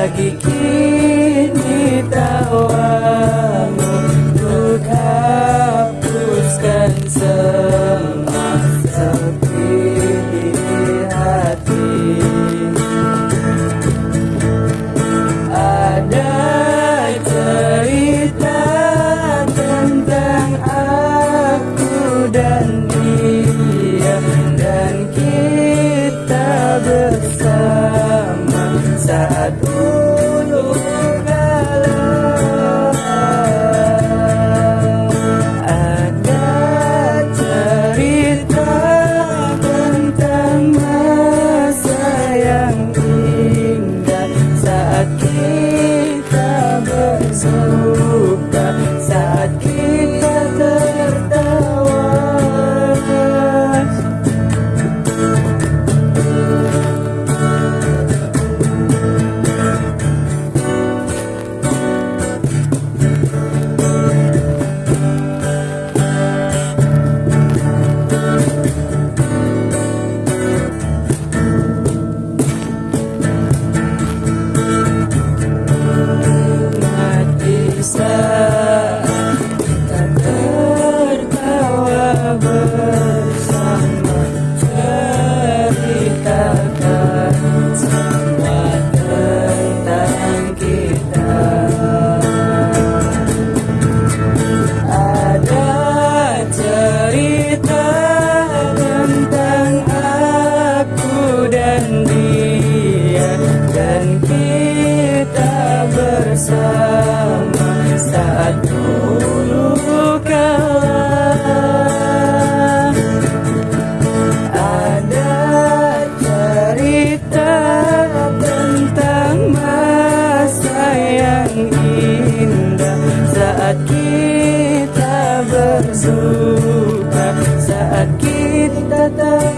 lagi kini tawamu Untuk hapuskan semua sepi di hati. Ada cerita tentang aku dan dia Dan kita bersama saat bersama saat dulu kala ada cerita tentang masa yang indah saat kita bersuka saat kita tak.